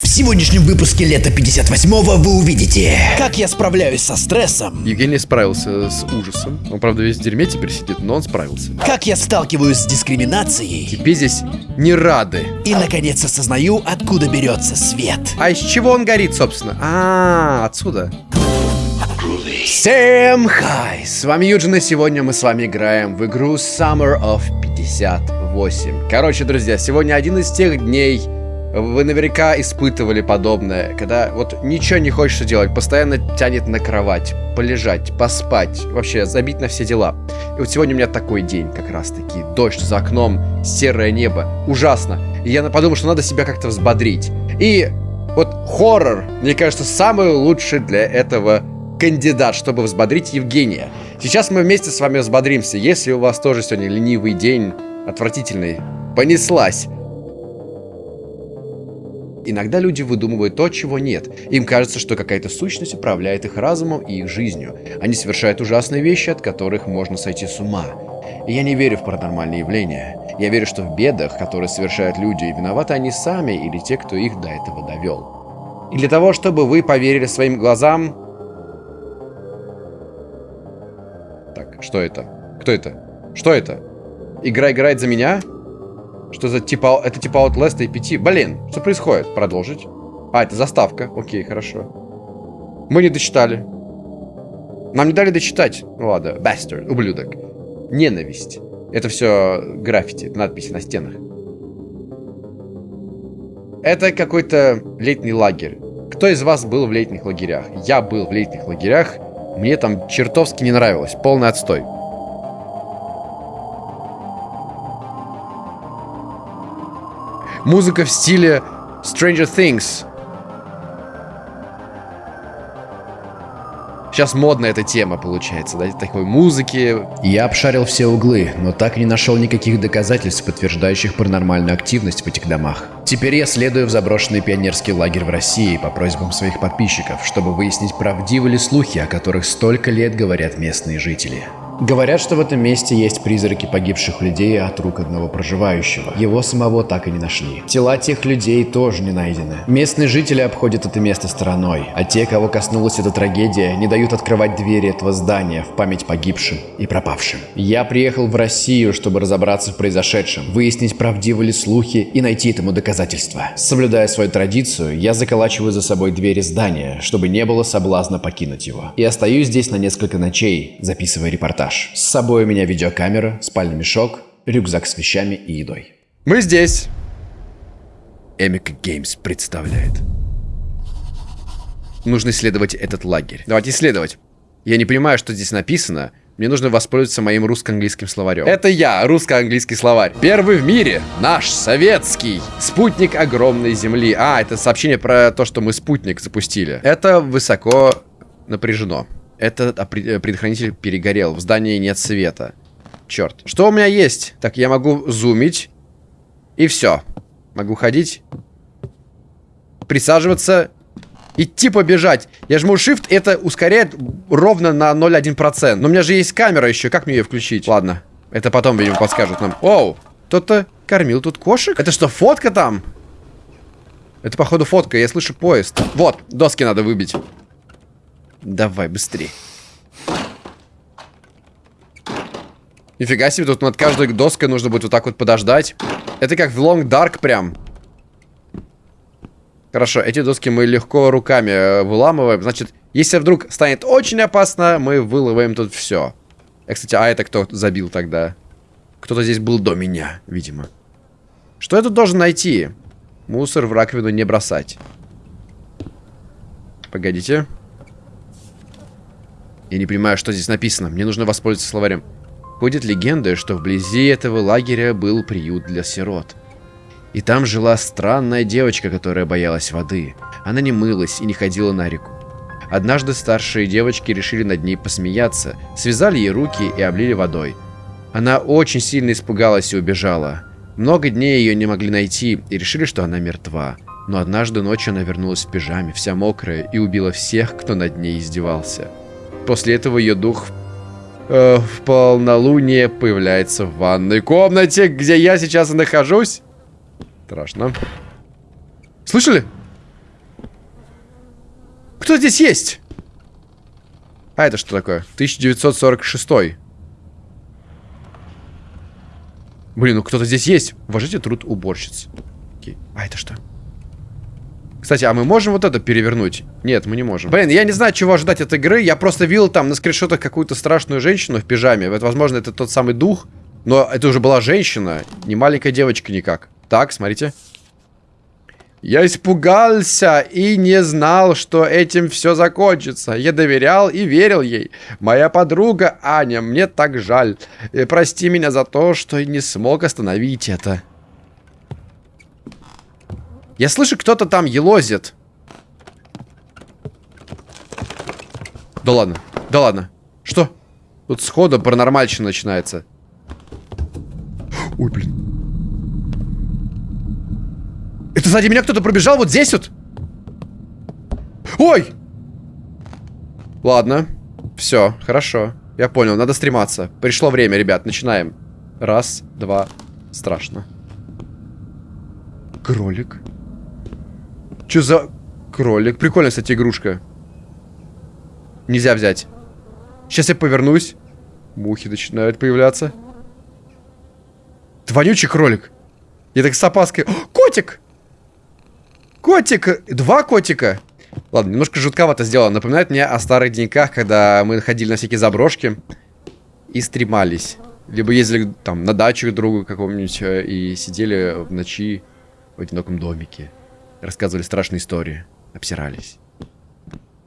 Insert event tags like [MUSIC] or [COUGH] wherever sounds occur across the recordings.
В сегодняшнем выпуске лета 58-го вы увидите Как я справляюсь со стрессом Евгений справился с ужасом. Он, правда, весь в дерьме теперь сидит, но он справился. Как я сталкиваюсь с дискриминацией Тебе здесь не рады. И, наконец, осознаю, откуда берется свет А из чего он горит, собственно? А, отсюда. Всем хай! С вами Юджин, и сегодня мы с вами играем в игру Summer of 58. Короче, друзья, сегодня один из тех дней, вы наверняка испытывали подобное, когда вот ничего не хочется делать, постоянно тянет на кровать, полежать, поспать, вообще забить на все дела. И вот сегодня у меня такой день как раз таки. Дождь за окном, серое небо, ужасно. И я подумал, что надо себя как-то взбодрить. И вот хоррор, мне кажется, самый лучший для этого кандидат, чтобы взбодрить Евгения. Сейчас мы вместе с вами взбодримся. Если у вас тоже сегодня ленивый день, отвратительный, понеслась. Иногда люди выдумывают то, чего нет. Им кажется, что какая-то сущность управляет их разумом и их жизнью. Они совершают ужасные вещи, от которых можно сойти с ума. И я не верю в паранормальные явления. Я верю, что в бедах, которые совершают люди, виноваты они сами или те, кто их до этого довел. И для того, чтобы вы поверили своим глазам... Так, что это? Кто это? Что это? Игра играет за меня? Что за типа... Это типа Outlast и 5? Блин, что происходит? Продолжить. А, это заставка. Окей, хорошо. Мы не дочитали. Нам не дали дочитать. Ну ладно. Bastard. Ублюдок. Ненависть. Это все граффити, надписи на стенах. Это какой-то летний лагерь. Кто из вас был в летних лагерях? Я был в летних лагерях. Мне там чертовски не нравилось. Полный отстой. Музыка в стиле Stranger Things. Сейчас модная эта тема получается, да, такой музыки. Я обшарил все углы, но так и не нашел никаких доказательств, подтверждающих паранормальную активность в этих домах. Теперь я следую в заброшенный пионерский лагерь в России по просьбам своих подписчиков, чтобы выяснить, правдивы ли слухи, о которых столько лет говорят местные жители. Говорят, что в этом месте есть призраки погибших людей от рук одного проживающего. Его самого так и не нашли. Тела тех людей тоже не найдены. Местные жители обходят это место стороной, а те, кого коснулась эта трагедия, не дают открывать двери этого здания в память погибшим и пропавшим. Я приехал в Россию, чтобы разобраться в произошедшем, выяснить, правдивы ли слухи и найти этому доказательства. Соблюдая свою традицию, я заколачиваю за собой двери здания, чтобы не было соблазна покинуть его. И остаюсь здесь на несколько ночей, записывая репортаж. С собой у меня видеокамера, спальный мешок, рюкзак с вещами и едой. Мы здесь. Эмика Геймс представляет. Нужно исследовать этот лагерь. Давайте исследовать. Я не понимаю, что здесь написано. Мне нужно воспользоваться моим русско-английским словарем. Это я, русско-английский словарь. Первый в мире. Наш, советский. Спутник огромной земли. А, это сообщение про то, что мы спутник запустили. Это высоко напряжено. Этот предохранитель перегорел. В здании нет света. Черт. Что у меня есть? Так, я могу зумить. И все. Могу ходить. Присаживаться. Идти побежать. Я жму Shift, это ускоряет ровно на 0,1%. Но у меня же есть камера еще. Как мне ее включить? Ладно. Это потом, видимо, подскажут нам. Оу. Кто-то кормил тут кошек? Это что, фотка там? Это, походу, фотка. Я слышу поезд. Вот, доски надо выбить. Давай, быстрее. Нифига себе, тут над каждой доской нужно будет вот так вот подождать. Это как в Long Dark прям. Хорошо, эти доски мы легко руками э, выламываем. Значит, если вдруг станет очень опасно, мы вылываем тут все. Э, кстати, а это кто забил тогда? Кто-то здесь был до меня, видимо. Что я тут должен найти? Мусор в раковину не бросать. Погодите. Я не понимаю, что здесь написано. Мне нужно воспользоваться словарем. Ходит легенда, что вблизи этого лагеря был приют для сирот. И там жила странная девочка, которая боялась воды. Она не мылась и не ходила на реку. Однажды старшие девочки решили над ней посмеяться, связали ей руки и облили водой. Она очень сильно испугалась и убежала. Много дней ее не могли найти и решили, что она мертва. Но однажды ночью она вернулась в пижаме, вся мокрая, и убила всех, кто над ней издевался. После этого ее дух э, в полнолуние появляется в ванной комнате, где я сейчас и нахожусь. Страшно. Слышали? кто здесь есть? А это что такое? 1946. Блин, ну кто-то здесь есть. Уважите труд уборщиц. Окей. А это что? Кстати, а мы можем вот это перевернуть? Нет, мы не можем. Блин, я не знаю, чего ожидать от игры. Я просто видел там на скриншотах какую-то страшную женщину в пижаме. Это, возможно, это тот самый дух. Но это уже была женщина, не маленькая девочка никак. Так, смотрите. Я испугался и не знал, что этим все закончится. Я доверял и верил ей. Моя подруга Аня, мне так жаль. И прости меня за то, что не смог остановить это. Я слышу, кто-то там елозит. Да ладно, да ладно. Что? Тут сходу паранормальщина начинается. Ой, блин. Это сзади меня кто-то пробежал вот здесь вот? Ой! Ладно. Все, хорошо. Я понял, надо стрематься. Пришло время, ребят, начинаем. Раз, два. Страшно. Кролик. Че за кролик? Прикольная, кстати, игрушка. Нельзя взять. Сейчас я повернусь. Мухи начинают появляться. Это вонючий кролик. Я так с опаской... О, котик! Котик! Два котика! Ладно, немножко жутковато сделано. Напоминает мне о старых деньках, когда мы ходили на всякие заброшки и стремались. Либо ездили там на дачу другу какому-нибудь э, и сидели в ночи в одиноком домике. Рассказывали страшные истории. Обсирались.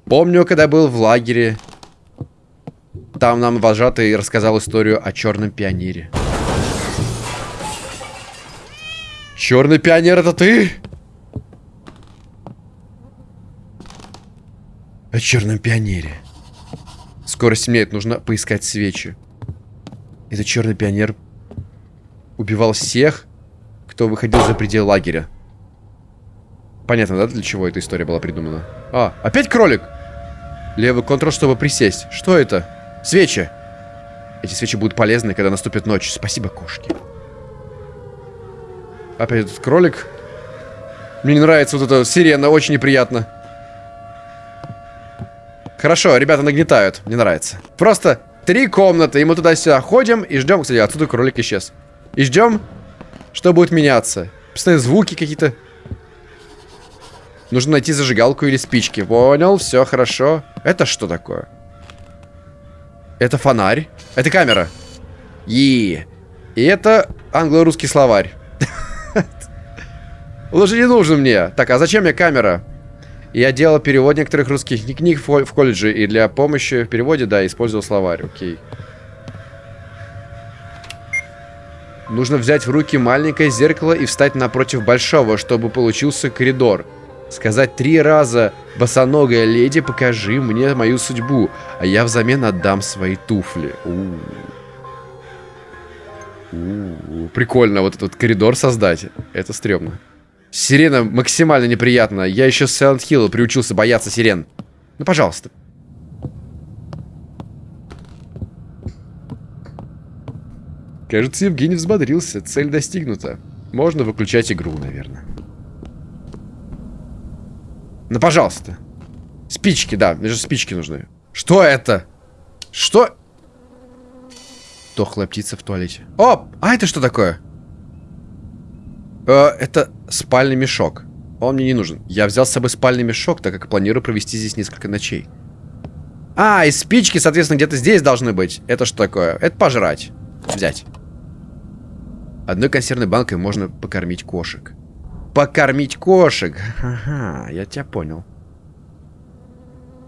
Помню, когда был в лагере. Там нам вожатый рассказал историю о черном пионере. Черный пионер, это ты? О черном пионере. Скоро стемнеет, нужно поискать свечи. Этот черный пионер убивал всех, кто выходил за пределы лагеря. Понятно, да, для чего эта история была придумана? А, опять кролик! Левый контрол, чтобы присесть. Что это? Свечи. Эти свечи будут полезны, когда наступит ночь. Спасибо, кошки. Опять этот кролик. Мне не нравится вот эта сирена, очень неприятно. Хорошо, ребята нагнетают, мне нравится. Просто три комнаты, и мы туда-сюда ходим и ждем. Кстати, отсюда кролик исчез. И ждем, что будет меняться. Постоянно звуки какие-то. Нужно найти зажигалку или спички. Понял, все хорошо. Это что такое? Это фонарь. Это камера. И, и это англо-русский словарь. [LAUGHS] Уже не нужен мне. Так, а зачем мне камера? Я делал перевод некоторых русских книг в колледже, и для помощи в переводе, да, использовал словарь. Окей. Нужно взять в руки маленькое зеркало и встать напротив большого, чтобы получился коридор. Сказать три раза «Босоногая леди, покажи мне мою судьбу, а я взамен отдам свои туфли». У -у -у. Прикольно вот этот коридор создать. Это стрёмно. Сирена максимально неприятно. Я еще с Silent Hill приучился бояться сирен. Ну, пожалуйста. Кажется, Евгений взбодрился. Цель достигнута. Можно выключать игру, наверное. Ну, пожалуйста. Спички, да. Мне же спички нужны. Что это? Что? Тохлая птица в туалете. О! А это что такое? Э, это спальный мешок. Он мне не нужен. Я взял с собой спальный мешок, так как планирую провести здесь несколько ночей. А, и спички, соответственно, где-то здесь должны быть. Это что такое? Это пожрать. Взять. Одной консервной банкой можно покормить кошек. Покормить кошек. Ага, я тебя понял.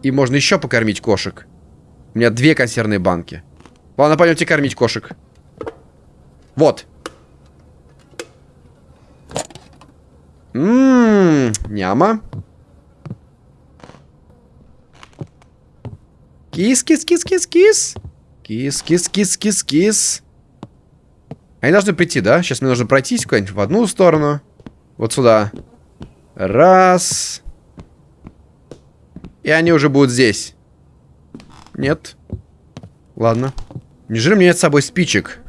И можно еще покормить кошек. У меня две консервные банки. Ладно, пойдемте кормить кошек. Вот. Ммм, няма. Кис-кис-кис-кис-кис. Кис-кис-кис-кис-кис. Они должны прийти, да? Сейчас мне нужно пройтись куда-нибудь в одну сторону. Вот сюда. Раз. И они уже будут здесь. Нет. Ладно. Неужели у меня нет с собой спичек?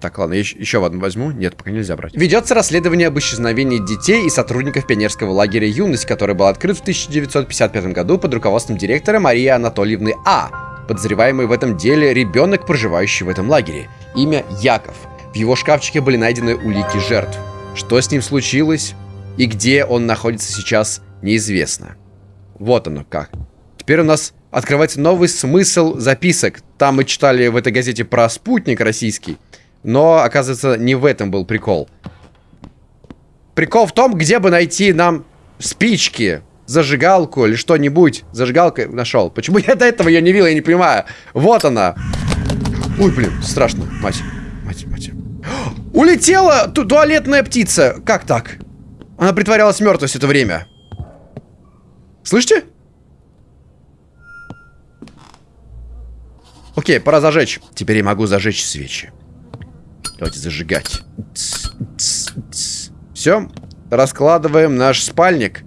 Так, ладно, еще, еще одну возьму. Нет, пока нельзя брать. Ведется расследование об исчезновении детей и сотрудников пионерского лагеря «Юность», который был открыт в 1955 году под руководством директора Марии Анатольевны А. Подозреваемый в этом деле ребенок, проживающий в этом лагере. Имя Яков. В его шкафчике были найдены улики жертв. Что с ним случилось и где он находится сейчас, неизвестно. Вот оно как. Теперь у нас открывается новый смысл записок. Там мы читали в этой газете про спутник российский. Но, оказывается, не в этом был прикол. Прикол в том, где бы найти нам спички, зажигалку или что-нибудь. Зажигалка нашел. Почему я до этого ее не видел, я не понимаю. Вот она. Ой, блин, страшно. Мать. Улетела ту туалетная птица. Как так? Она притворялась мертвой все это время. Слышите? Окей, пора зажечь. Теперь я могу зажечь свечи. Давайте зажигать. Все, раскладываем наш спальник.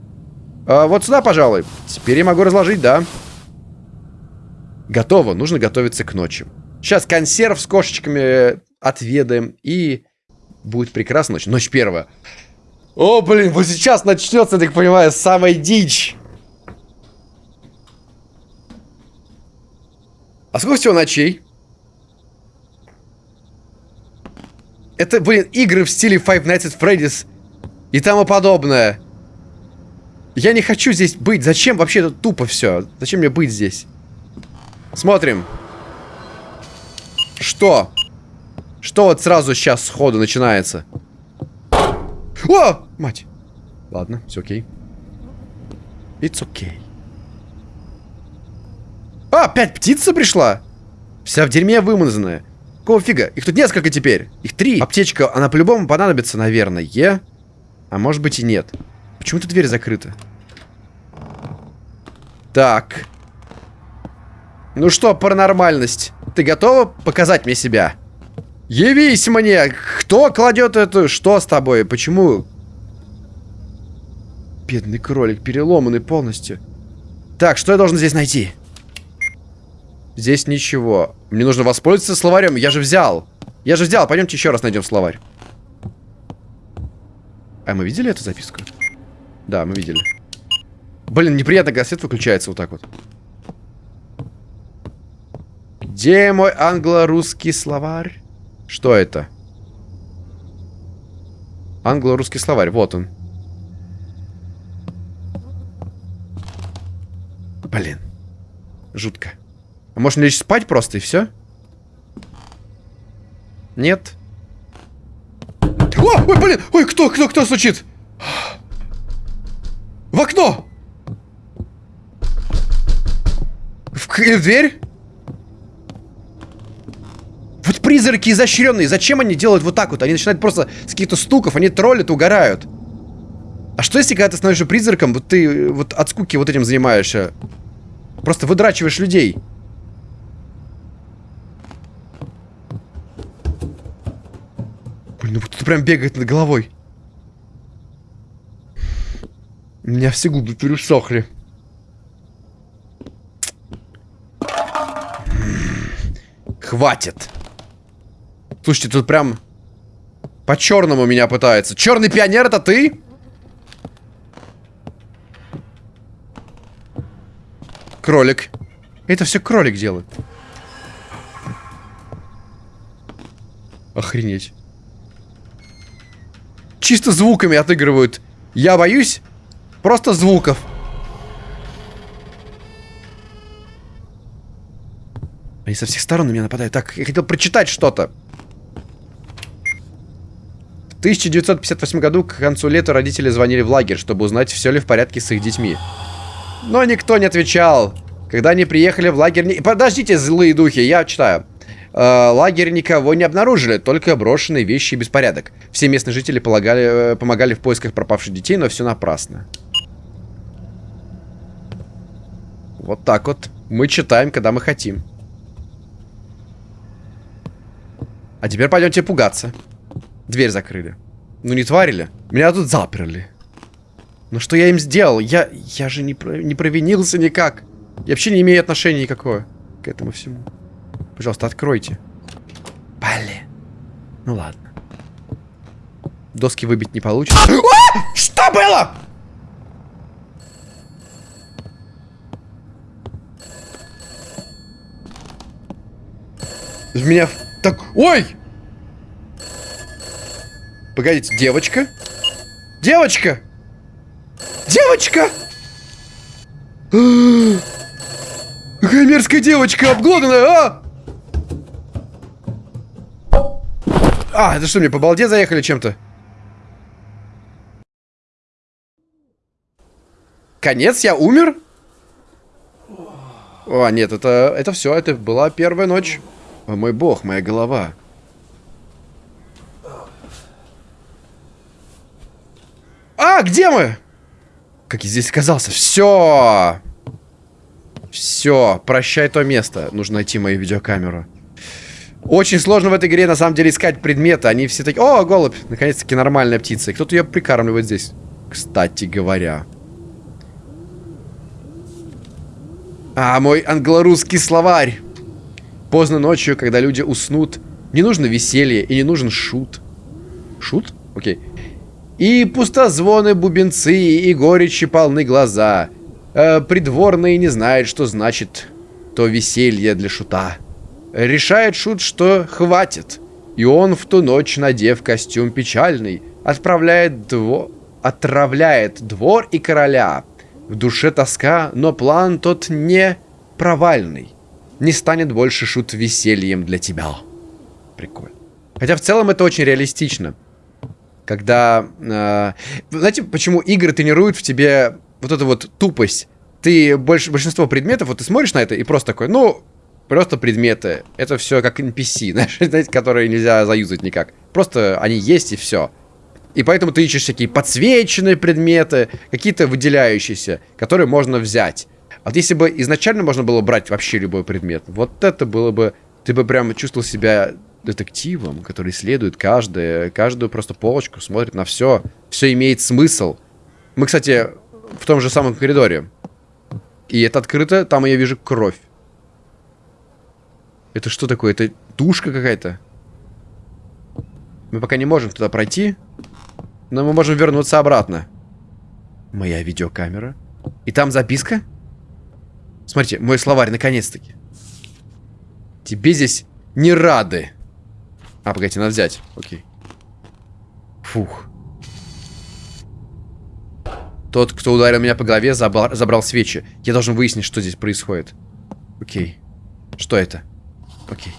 А, вот сюда, пожалуй. Теперь я могу разложить, да. Готово, нужно готовиться к ночи. Сейчас консерв с кошечками отведаем и будет прекрасная ночь. Ночь первая. О, блин, вот сейчас начнется, так понимаю, самая дичь. А сколько всего ночей? Это, блин, игры в стиле Five Nights at Freddy's и тому подобное. Я не хочу здесь быть. Зачем вообще это тупо все? Зачем мне быть здесь? Смотрим. Что? Что вот сразу сейчас сходу начинается? О! Мать. Ладно, все окей. It's okay. А, опять птица пришла? Вся в дерьме вымазанная. Какого фига? Их тут несколько теперь. Их три. Аптечка, она по-любому понадобится, наверное. А может быть и нет. Почему тут дверь закрыта? Так. Ну что, паранормальность? Ты готова показать мне себя? Явись мне! Кто кладет эту... Что с тобой? Почему? Бедный кролик, переломанный полностью. Так, что я должен здесь найти? Здесь ничего. Мне нужно воспользоваться словарем. Я же взял. Я же взял. Пойдемте еще раз найдем словарь. А мы видели эту записку? Да, мы видели. Блин, неприятно, когда свет выключается вот так вот. Где мой англо-русский словарь? Что это? Англо-русский словарь. Вот он. Блин. Жутко. А можно лечь спать просто и все? Нет. О, ой, блин! Ой, кто, кто, кто стучит? В окно! В, в дверь? Вот призраки изощренные, зачем они делают вот так вот? Они начинают просто с каких-то стуков, они троллят, угорают. А что если, когда ты становишься призраком, вот ты вот от скуки вот этим занимаешься? Просто выдрачиваешь людей. Блин, ну кто-то прям бегает над головой. У меня все губы пересохли. Хватит. Слушайте, тут прям по-черному меня пытается. Черный пионер, это ты? Кролик. Это все кролик делает. Охренеть. Чисто звуками отыгрывают. Я боюсь просто звуков. Они со всех сторон на меня нападают. Так, я хотел прочитать что-то. В 1958 году к концу лета родители звонили в лагерь, чтобы узнать, все ли в порядке с их детьми. Но никто не отвечал. Когда они приехали в лагерь... Подождите, злые духи, я читаю. Э, лагерь никого не обнаружили, только брошенные вещи и беспорядок. Все местные жители полагали, э, помогали в поисках пропавших детей, но все напрасно. Вот так вот. Мы читаем, когда мы хотим. А теперь пойдемте пугаться. Дверь закрыли. Ну не тварили. Меня тут заперли. Ну что я им сделал? Я, я же не, не провинился никак. Я вообще не имею отношения никакого к этому всему. Пожалуйста, откройте. Пали. Ну ладно. Доски выбить не получится. А! Что было? В меня так... Ой! Погодите, девочка? Девочка! Девочка! [GASPS] Какая мерзкая девочка, обглоданная, а! А, это что, мне по балде заехали чем-то? Конец, я умер? О, нет, это, это все, это была первая ночь. О мой бог, моя голова. А, где мы? Как я здесь оказался? Все. Все, прощай то место. Нужно найти мою видеокамеру. Очень сложно в этой игре, на самом деле, искать предметы. Они все такие... О, голубь! Наконец-таки нормальная птица. Кто-то ее прикармливает здесь. Кстати говоря. А, мой англо-русский словарь. Поздно ночью, когда люди уснут, не нужно веселье и не нужен шут. Шут? Окей. И пустозвоны, бубенцы, и горечи полны глаза. Э, придворные не знают, что значит то веселье для шута. Решает шут, что хватит. И он в ту ночь, надев костюм печальный, отправляет дво... отравляет двор и короля. В душе тоска, но план тот не провальный не станет больше шут весельем для тебя. Прикольно. Хотя в целом это очень реалистично. Когда... Э, знаете, почему игры тренируют в тебе вот эту вот тупость? Ты больше, большинство предметов, вот ты смотришь на это и просто такой, ну, просто предметы. Это все как NPC, [LAUGHS] знаете, которые нельзя заюзать никак. Просто они есть и все. И поэтому ты ищешь всякие подсвеченные предметы, какие-то выделяющиеся, которые можно взять. Вот если бы изначально можно было брать вообще любой предмет, вот это было бы... Ты бы прям чувствовал себя детективом, который исследует каждое, каждую просто полочку, смотрит на все. Все имеет смысл. Мы, кстати, в том же самом коридоре. И это открыто, там я вижу кровь. Это что такое? Это душка какая-то? Мы пока не можем туда пройти. Но мы можем вернуться обратно. Моя видеокамера. И там записка? Смотрите, мой словарь, наконец-таки. Тебе здесь не рады. А, погодите, надо взять. Окей. Фух. Тот, кто ударил меня по голове, забрал, забрал свечи. Я должен выяснить, что здесь происходит. Окей. Что это? Окей.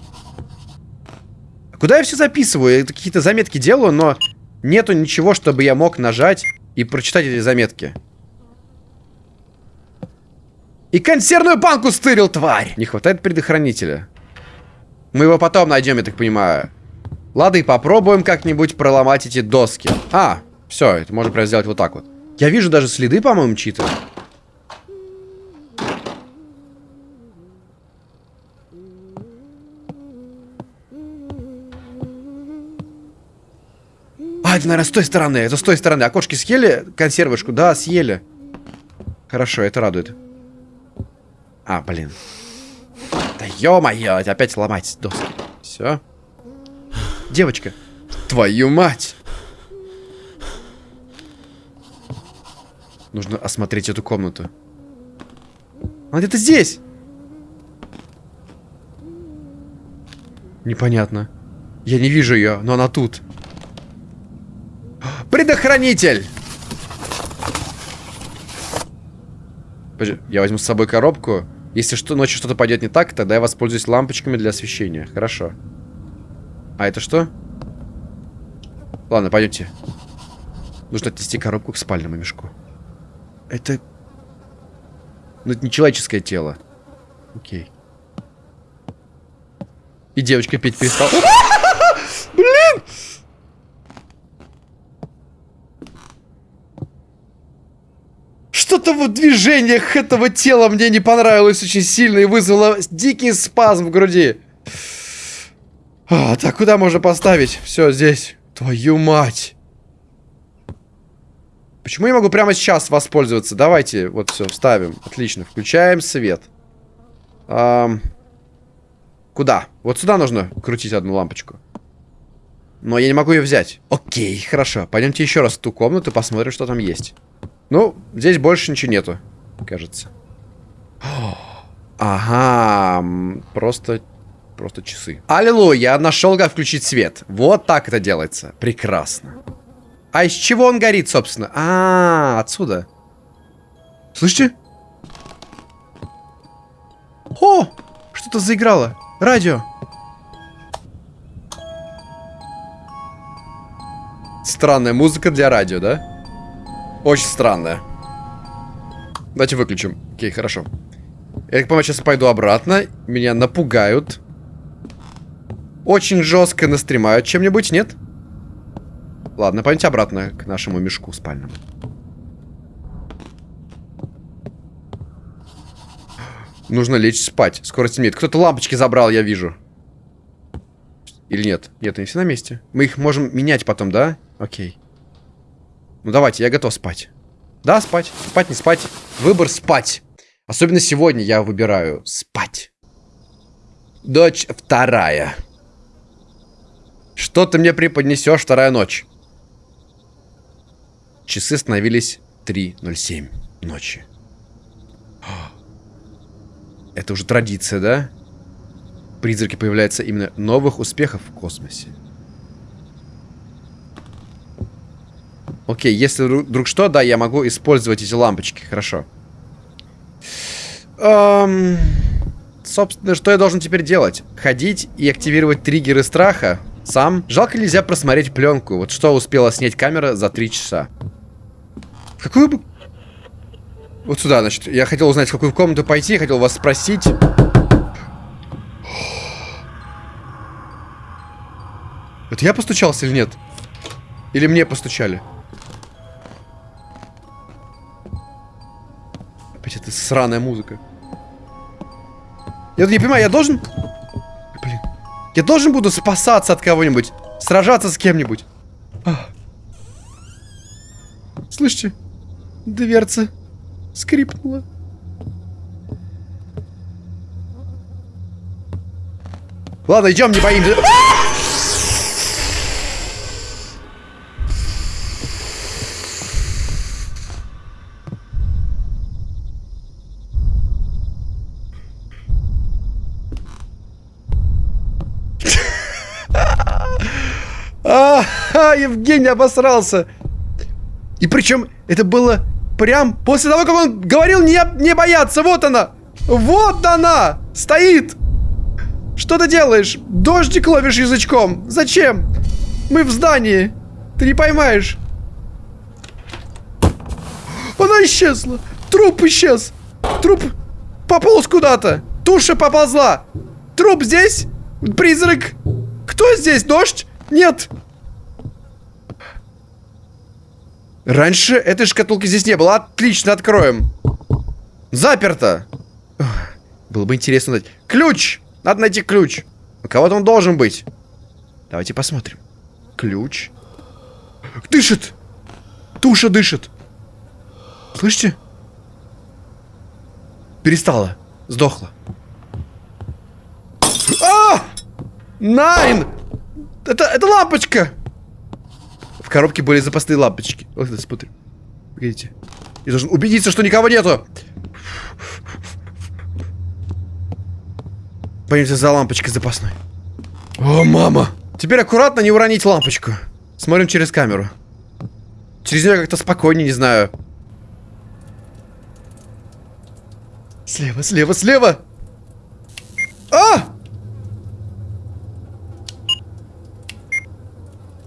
Куда я все записываю? Я какие-то заметки делаю, но нету ничего, чтобы я мог нажать и прочитать эти заметки. И консервную банку стырил, тварь! Не хватает предохранителя. Мы его потом найдем, я так понимаю. Ладно, и попробуем как-нибудь проломать эти доски. А, все, это можно прям сделать вот так вот. Я вижу даже следы, по-моему, чьи-то. А, это, наверное, с той стороны. Это с той стороны. Окошки съели консервышку? Да, съели. Хорошо, это радует. А, блин. Да ё-моё, опять ломать доски. Все. Девочка. Твою мать. Нужно осмотреть эту комнату. Она где-то здесь. Непонятно. Я не вижу ее, но она тут. Предохранитель! Я возьму с собой коробку. Если что, ночью что-то пойдет не так, тогда я воспользуюсь лампочками для освещения. Хорошо. А это что? Ладно, пойдемте. Нужно отнести коробку к спальному мешку. Это... Ну, это не человеческое тело. Окей. И девочка петь перестала. [LAUGHS] Блин! Что-то в движениях этого тела мне не понравилось очень сильно и вызвало дикий спазм в груди. А, так, куда можно поставить? Все, здесь. Твою мать. Почему я могу прямо сейчас воспользоваться? Давайте, вот все, вставим. Отлично, включаем свет. Эм, куда? Вот сюда нужно крутить одну лампочку. Но я не могу ее взять. Окей, хорошо. Пойдемте еще раз в ту комнату, посмотрим, что там есть. Ну, здесь больше ничего нету, кажется. [GASPS] Ага, просто, просто часы. Аллилуйя, я нашел, как включить свет. Вот так это делается. Прекрасно. А из чего он горит, собственно? А, -а, -а отсюда. Слышите? О, что-то заиграло. Радио. Странная музыка для радио, да? Очень странная. Давайте выключим. Окей, хорошо. Я понимаю, сейчас пойду обратно. Меня напугают. Очень жестко настремают чем-нибудь, нет? Ладно, пойдемте обратно к нашему мешку спальному. Нужно лечь спать. Скоро темнеет. Кто-то лампочки забрал, я вижу. Или нет? Нет, они все на месте. Мы их можем менять потом, да? Окей. Ну давайте, я готов спать. Да, спать. Спать, не спать. Выбор спать. Особенно сегодня я выбираю спать. Дочь вторая. Что ты мне преподнесешь вторая ночь? Часы становились 3.07 ночи. [GASPS] Это уже традиция, да? Призраки появляются именно новых успехов в космосе. Окей, если вдруг что, да, я могу использовать эти лампочки. Хорошо. Эм, собственно, что я должен теперь делать? Ходить и активировать триггеры страха сам? Жалко нельзя просмотреть пленку. Вот что успела снять камера за три часа. Какую бы вот сюда, значит. Я хотел узнать, в какую комнату пойти. Хотел вас спросить. Это я постучался или нет? Или мне постучали? Опять эта сраная музыка. Я не понимаю, я должен... Я должен буду спасаться от кого-нибудь. Сражаться с кем-нибудь. Слышите? Дверца скрипнула. Ладно, идем, не боимся. А, Евгений обосрался. И причем это было Прям после того, как он говорил не, не бояться. Вот она. Вот она. Стоит. Что ты делаешь? Дождик ловишь язычком. Зачем? Мы в здании. Ты не поймаешь. Она исчезла. Труп исчез. Труп пополз куда-то. Туша поползла. Труп здесь? Призрак? Кто здесь? Дождь? Нет. Раньше этой шкатулки здесь не было. Отлично, откроем. Заперто. Было бы интересно найти. Ключ! Надо найти ключ. У кого-то он должен быть. Давайте посмотрим. Ключ. Дышит! Туша дышит. Слышите? Перестала. Сдохла. А! Найн! Это, это лампочка! В коробке были запасные лампочки. Вот это смотри. Видите? Я должен убедиться, что никого нету. Пойдемте за лампочкой запасной. О, мама! Теперь аккуратно не уронить лампочку. Смотрим через камеру. Через нее как-то спокойнее, не знаю. Слева, слева, слева! А!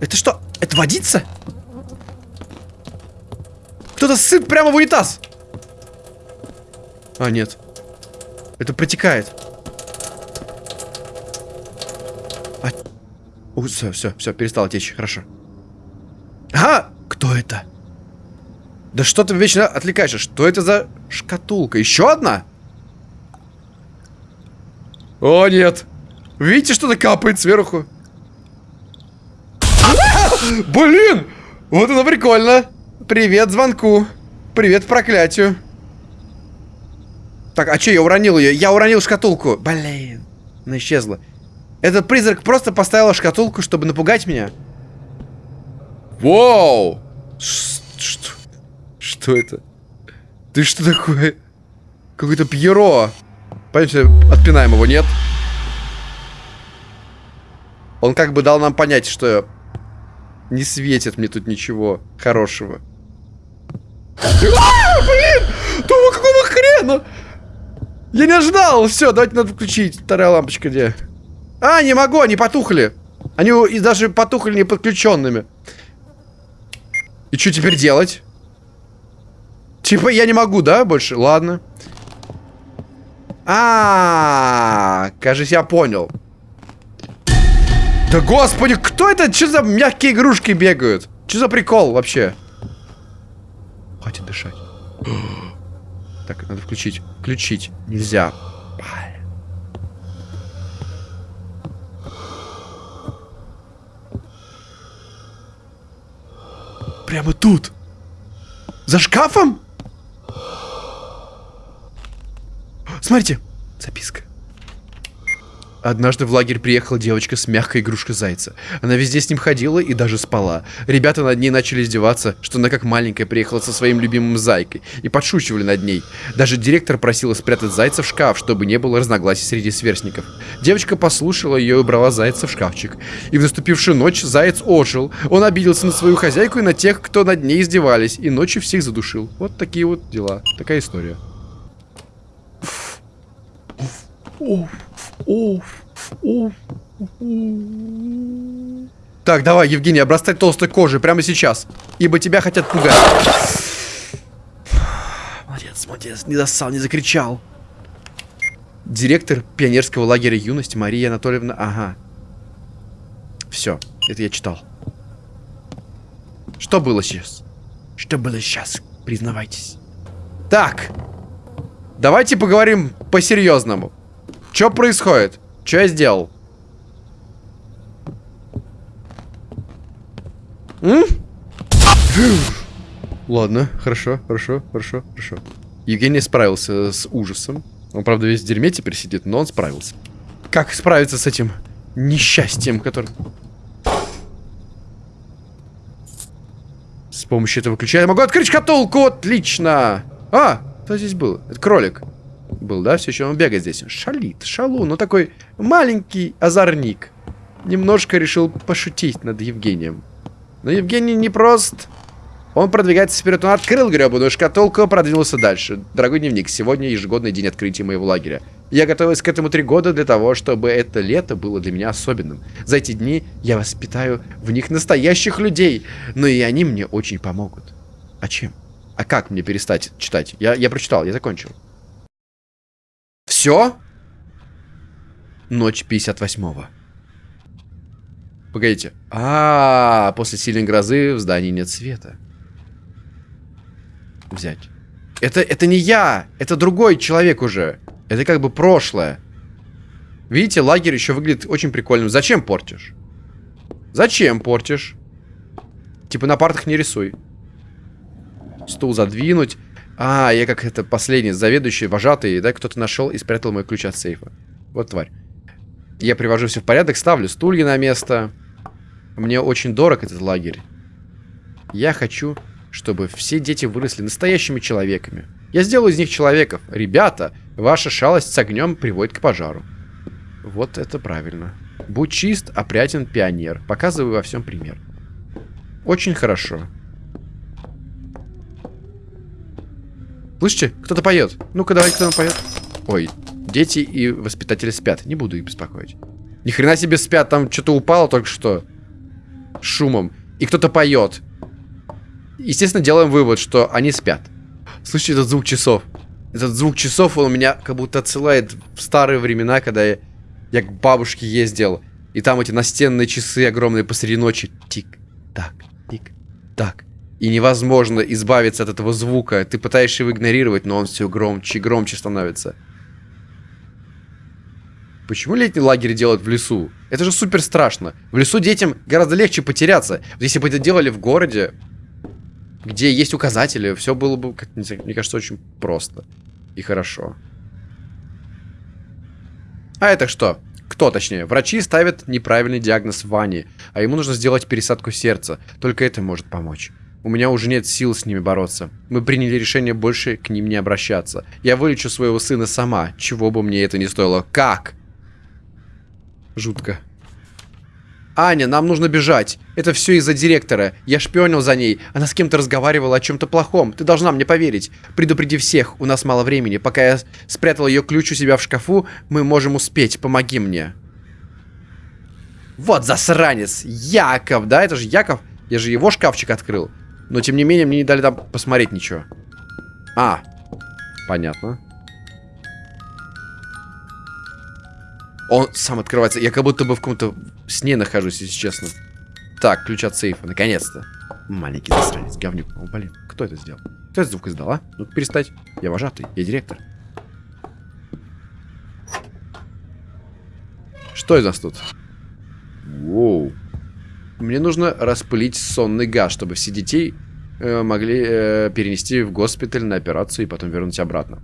Это что? Это водится? Кто-то сыт прямо в унитаз. А, нет. Это протекает. А... О, все, все, все, перестало течь, хорошо. А, кто это? Да что ты вечно отвлекаешься? Что это за шкатулка? Еще одна? О, нет. Видите, что-то капает сверху? Блин! Вот это прикольно. Привет звонку. Привет проклятию. Так, а что, я уронил ее? Я уронил шкатулку. Блин. Она исчезла. Этот призрак просто поставил шкатулку, чтобы напугать меня. Воу! Ш- Что? Что это? Ты что такое? Какой-то Пьеро. Пойдемте, отпинаем его, нет? Он как бы дал нам понять, что не светит мне тут ничего хорошего. А, блин! Да какого хрена? Я не ожидал! Все, давайте надо включить. Вторая лампочка где? А, не могу, они потухли. Они и даже потухли не подключенными. И что теперь делать? Типа я не могу, да, больше? Ладно. А, -а, -а кажется, я понял. Да господи, кто это? Что за мягкие игрушки бегают? Что за прикол вообще? Хватит дышать. [GASPS] Так, надо включить. Включить. Нельзя. Прямо тут. За шкафом? Смотрите. Записка. Однажды в лагерь приехала девочка с мягкой игрушкой зайца. Она везде с ним ходила и даже спала. Ребята над ней начали издеваться, что она как маленькая приехала со своим любимым зайкой. И подшучивали над ней. Даже директор просила спрятать зайца в шкаф, чтобы не было разногласий среди сверстников. Девочка послушала ее и убрала зайца в шкафчик. И в наступившую ночь заяц ожил. Он обиделся на свою хозяйку и на тех, кто над ней издевались. И ночью всех задушил. Вот такие вот дела. Такая история. Уф. Так, давай, Евгений, обрастать толстой кожей прямо сейчас. Ибо тебя хотят пугать. Молодец, молодец, не достал, не закричал. Директор пионерского лагеря юности Мария Анатольевна. Ага. Все, это я читал. Что было сейчас? Что было сейчас? Признавайтесь. Так. Давайте поговорим по-серьезному. Что происходит? Что я сделал? М? Ладно, хорошо, хорошо, хорошо, хорошо. Евгений справился с ужасом. Он, правда, весь в дерьме теперь сидит, но он справился. Как справиться с этим несчастьем, который... С помощью этого ключа я могу открыть шкатулку! Отлично! А, кто здесь был? Это кролик был, да? Все еще он бегает здесь. Шалит, шалу, ну такой маленький озорник. Немножко решил пошутить над Евгением. Но Евгений не прост. Он продвигается вперед. Он открыл гребаную шкатулку, продвинулся дальше. Дорогой дневник, сегодня ежегодный день открытия моего лагеря. Я готовился к этому три года для того, чтобы это лето было для меня особенным. За эти дни я воспитаю в них настоящих людей. Но и они мне очень помогут. А чем? А как мне перестать читать? Я, я прочитал, я закончил. Все? Ночь 58-го. Погодите. А, -а, а, после сильной грозы в здании нет света. Взять. Это, это не я, это другой человек уже. Это как бы прошлое. Видите, лагерь еще выглядит очень прикольным. Зачем портишь? Зачем портишь? Типа на партах не рисуй. Стул задвинуть. А, я как это последний, заведующий, вожатый, да, кто-то нашел и спрятал мой ключ от сейфа. Вот тварь. Я привожу все в порядок, ставлю стулья на место. Мне очень дорог этот лагерь. Я хочу, чтобы все дети выросли настоящими человеками. Я сделаю из них человеков. Ребята, ваша шалость с огнем приводит к пожару. Вот это правильно. Будь чист, опрятен, пионер. Показываю во всем пример. Очень хорошо. Слышите? Кто-то поет. Ну-ка, давай, кто-то поет. Ой, дети и воспитатели спят. Не буду их беспокоить. Ни хрена себе спят, там что-то упало только что. Шумом. И кто-то поет. Естественно, делаем вывод, что они спят. Слышите этот звук часов? Этот звук часов, он меня как будто отсылает в старые времена, когда я, я к бабушке ездил. И там эти настенные часы огромные посреди ночи. Тик-так, тик-так. И невозможно избавиться от этого звука. Ты пытаешься его игнорировать, но он все громче и громче становится. Почему летний лагерь делают в лесу? Это же супер страшно. В лесу детям гораздо легче потеряться. Если бы это делали в городе, где есть указатели, все было бы, как, мне кажется, очень просто и хорошо. А это что? Кто, точнее? Врачи ставят неправильный диагноз Ване, а ему нужно сделать пересадку сердца. Только это может помочь. У меня уже нет сил с ними бороться. Мы приняли решение больше к ним не обращаться. Я вылечу своего сына сама, чего бы мне это ни стоило. Как? Жутко. Аня, нам нужно бежать. Это все из-за директора. Я шпионил за ней. Она с кем-то разговаривала о чем-то плохом. Ты должна мне поверить. Предупреди всех. У нас мало времени. Пока я спрятал ее ключ у себя в шкафу, мы можем успеть. Помоги мне. Вот засранец. Яков, да? Это же Яков. Я же его шкафчик открыл. Но, тем не менее, мне не дали там посмотреть ничего. А, понятно. Он сам открывается. Я как будто бы в каком-то сне нахожусь, если честно. Так, ключ от сейфа, наконец-то. Маленький засранец, говнюк. О, блин, кто это сделал? Кто этот звук издал, а? Ну перестать. Я вожатый, я директор. Что из нас тут? Воу. Мне нужно распылить сонный газ, чтобы все детей могли э, перенести в госпиталь на операцию и потом вернуть обратно.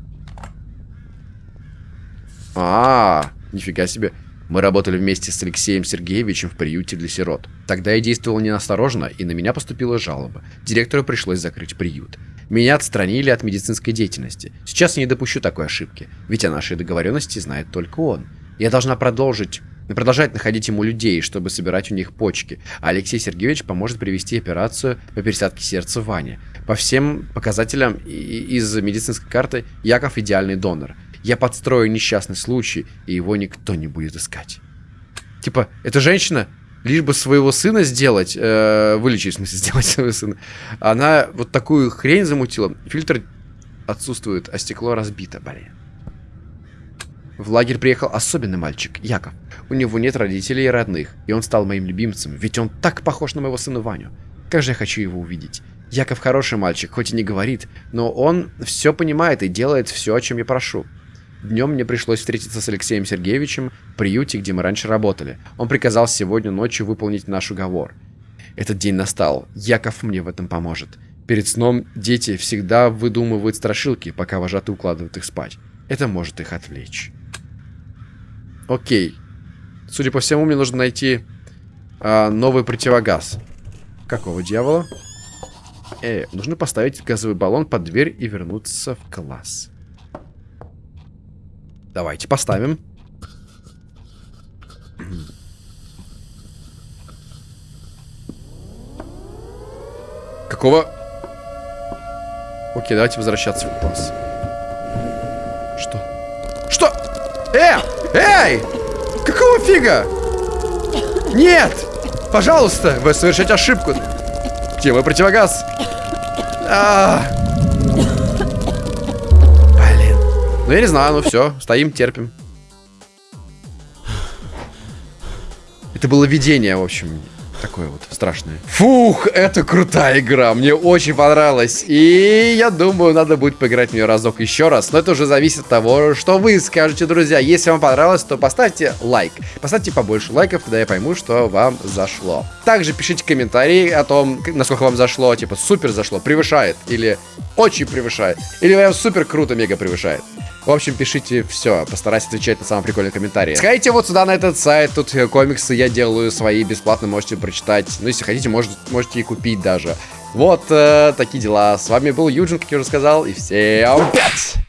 А, -а, -а нифига себе. Мы работали вместе с Алексеем Сергеевичем в приюте для сирот. Тогда я действовал неосторожно, и на меня поступила жалоба. Директору пришлось закрыть приют. Меня отстранили от медицинской деятельности. Сейчас я не допущу такой ошибки, ведь о нашей договоренности знает только он. Я должна продолжить продолжать находить ему людей, чтобы собирать у них почки. А Алексей Сергеевич поможет привести операцию по пересадке сердца Ване. По всем показателям из медицинской карты Яков идеальный донор. Я подстрою несчастный случай, и его никто не будет искать. Типа, эта женщина, лишь бы своего сына сделать, э, вылечить, в смысле, [LAUGHS] сделать своего сына, она вот такую хрень замутила. Фильтр отсутствует, а стекло разбито, блин. В лагерь приехал особенный мальчик, Яков. У него нет родителей и родных, и он стал моим любимцем, ведь он так похож на моего сына Ваню. Как же я хочу его увидеть. Яков хороший мальчик, хоть и не говорит, но он все понимает и делает все, о чем я прошу. Днем мне пришлось встретиться с Алексеем Сергеевичем в приюте, где мы раньше работали. Он приказал сегодня ночью выполнить наш уговор. Этот день настал. Яков мне в этом поможет. Перед сном дети всегда выдумывают страшилки, пока вожатый укладывает их спать. Это может их отвлечь. Окей. Судя по всему, мне нужно найти а, новый противогаз. Какого дьявола? Э, нужно поставить газовый баллон под дверь и вернуться в класс. Давайте поставим. Какого? Окей, давайте возвращаться в класс. Что? Что? Э! Эй! Какого фига? Нет! Пожалуйста, вы совершаете ошибку. Где мой противогаз? А -а -а. Блин. Ну я не знаю, ну все, стоим, терпим. Это было видение, в общем такое вот страшное. Фух, это крутая игра, мне очень понравилась. И я думаю, надо будет поиграть в нее разок еще раз. Но это уже зависит от того, что вы скажете, друзья. Если вам понравилось, то поставьте лайк. Поставьте побольше лайков, тогда я пойму, что вам зашло. Также пишите комментарии о том, насколько вам зашло. Типа, супер зашло, превышает. Или очень превышает. Или прям супер круто, мега превышает. В общем, пишите все, постараюсь отвечать на самые прикольные комментарии. Сходите вот сюда на этот сайт, тут э, комиксы я делаю свои бесплатно, можете прочитать. Ну, если хотите, может, можете и купить даже. Вот э, такие дела. С вами был Юджин, как я уже сказал, и всем пять!